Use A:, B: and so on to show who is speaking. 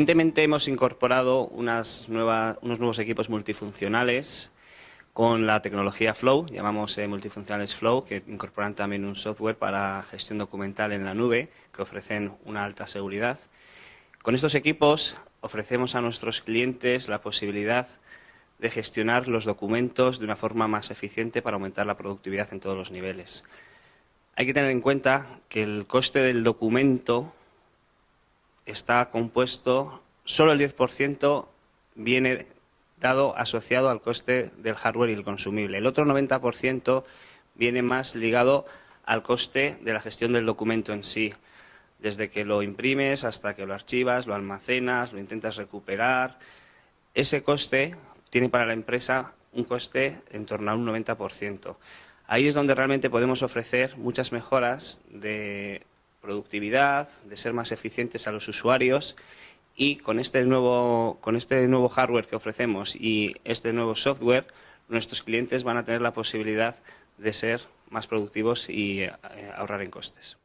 A: Recientemente hemos incorporado unas unos nuevos equipos multifuncionales con la tecnología Flow, llamamos eh, multifuncionales Flow, que incorporan también un software para gestión documental en la nube, que ofrecen una alta seguridad. Con estos equipos ofrecemos a nuestros clientes la posibilidad de gestionar los documentos de una forma más eficiente para aumentar la productividad en todos los niveles. Hay que tener en cuenta que el coste del documento está compuesto, solo el 10% viene dado asociado al coste del hardware y el consumible. El otro 90% viene más ligado al coste de la gestión del documento en sí, desde que lo imprimes hasta que lo archivas, lo almacenas, lo intentas recuperar. Ese coste tiene para la empresa un coste en torno a un 90%. Ahí es donde realmente podemos ofrecer muchas mejoras de productividad, de ser más eficientes a los usuarios y con este nuevo, con este nuevo hardware que ofrecemos y este nuevo software, nuestros clientes van a tener la posibilidad de ser más productivos y eh, ahorrar en costes.